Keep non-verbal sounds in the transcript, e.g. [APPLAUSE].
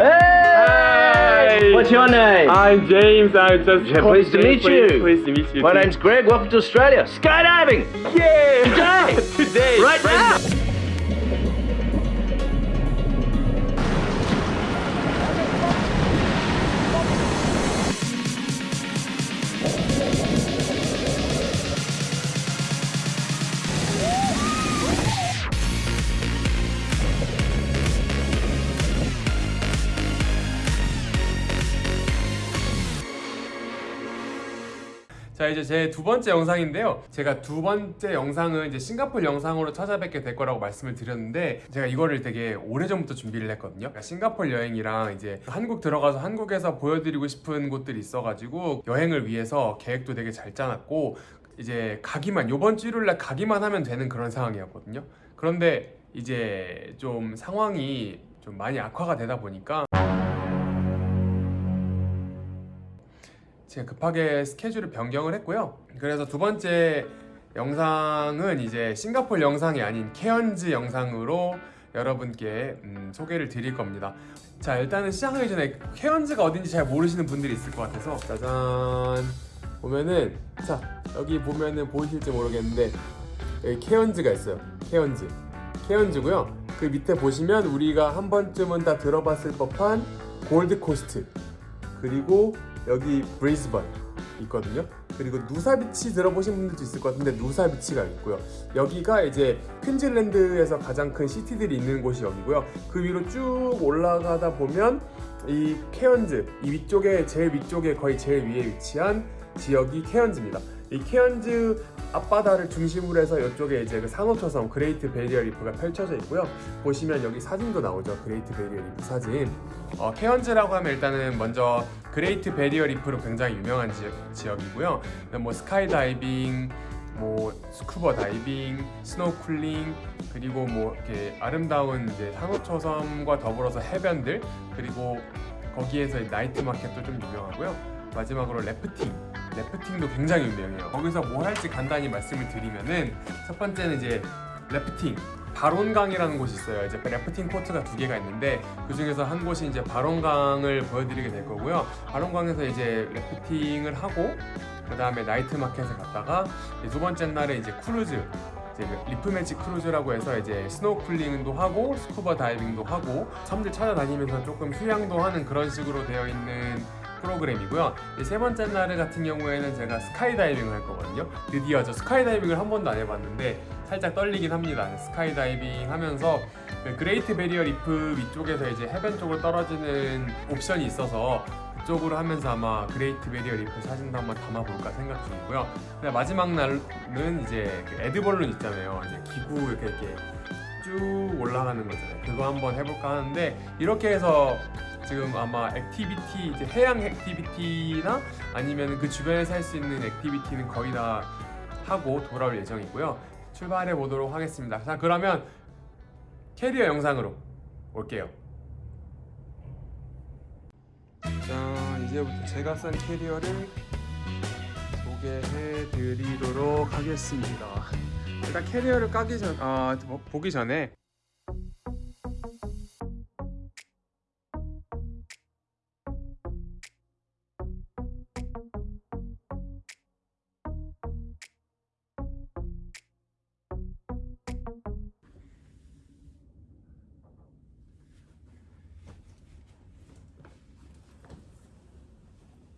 Hey! What's your name? I'm James. I'm just Yeah, pleased to meet you. Pleased, pleased to meet you. My name's Greg. Welcome to Australia. Skydiving! yeah. Today! [LAUGHS] Today. Right now! 자 이제 제 두 번째 영상인데요. 제가 두 번째 영상은 이제 싱가포르 영상으로 찾아뵙게 될 거라고 말씀을 드렸는데 제가 이거를 되게 오래 전부터 준비를 했거든요. 그러니까 싱가포르 여행이랑 이제 한국 들어가서 한국에서 보여드리고 싶은 곳들이 있어가지고 여행을 위해서 계획도 되게 잘 짜놨고 이제 가기만 요번 주 일요일날 가기만 하면 되는 그런 상황이었거든요. 그런데 이제 좀 상황이 좀 많이 악화가 되다 보니까 제가 급하게 스케줄을 변경을 했고요. 그래서 두 번째 영상은 이제 싱가포르 영상이 아닌 케언즈 영상으로 여러분께 음, 소개를 드릴 겁니다. 자 일단은 시작하기 전에 케언즈가 어딘지 잘 모르시는 분들이 있을 것 같아서 짜잔 보면은 자 여기 보면은 보이실지 모르겠는데 여기 케언즈가 있어요. 케언즈 케언즈고요. 그 밑에 보시면 우리가 한 번쯤은 다 들어봤을 법한 골드 코스트 그리고 여기 브리즈번 있거든요. 그리고 누사비치 들어보신 분들도 있을 것 같은데 누사비치가 있고요. 여기가 이제 퀸즐랜드에서 가장 큰 city들이 있는 곳이 여기고요. 그 위로 쭉 올라가다 보면 이 케언즈 이 위쪽에 제일 위쪽에 거의 제일 위에 위치한 지역이 케언즈입니다. 이 케언즈 앞바다를 중심으로 해서 이쪽에 이제 그 산호초섬 그레이트 베리어 리프가 펼쳐져 있고요. 보시면 여기 사진도 나오죠. 그레이트 베리어 리프 사진. 어, 케언즈라고 하면 일단은 먼저 그레이트 베리어 리프로 굉장히 유명한 지역, 지역이고요. 뭐 스카이다이빙, 뭐 스쿠버 다이빙, 스노클링 그리고 뭐 이렇게 아름다운 이제 산호초섬과 더불어서 해변들 그리고 거기에서 night market도 좀 유명하고요. 마지막으로 래프팅 래프팅도 굉장히 유명해요. 거기서 뭘 할지 간단히 말씀을 드리면은 첫 번째는 이제 래프팅 바론강이라는 곳이 있어요. 이제 래프팅 코스가 두 개가 있는데 그 중에서 한 곳이 이제 바론강을 보여드리게 될 거고요. 바론강에서 이제 래프팅을 하고 그 다음에 night market에 갔다가 두 번째 날에 이제 크루즈 이제 그 Reef Magic 크루즈라고 해서 이제 스노클링도 하고 스쿠버 다이빙도 하고 섬들 찾아다니면서 조금 휴양도 하는 그런 식으로 되어 있는 프로그램이고요. 이세 번째 날 같은 경우에는 제가 스카이다이빙을 할 거거든요. 드디어 저 스카이다이빙을 한 번도 안 해봤는데 살짝 떨리긴 합니다. 스카이다이빙 하면서 그 그레이트 베리어 리프 위쪽에서 이제 해변 쪽으로 떨어지는 옵션이 있어서 그쪽으로 하면서 아마 그레이트 베리어 리프 사진도 한번 담아볼까 생각 중이고요. 마지막 날은 이제 그 애드벌룬 있잖아요. 이제 기구 이렇게 이렇게 쭉 올라가는 거잖아요. 그거 한번 해볼까 하는데 이렇게 해서 지금 아마 activity 이제 해양 activity나 아니면 그 주변에서 할 수 있는 activity는 거의 다 하고 돌아올 예정이고요. 출발해 보도록 하겠습니다. 자 그러면 캐리어 영상으로 올게요. 자 이제부터 제가 싼 캐리어를 소개해 드리도록 하겠습니다. 일단 캐리어를 까기 전, 아, 뭐, 보기 전에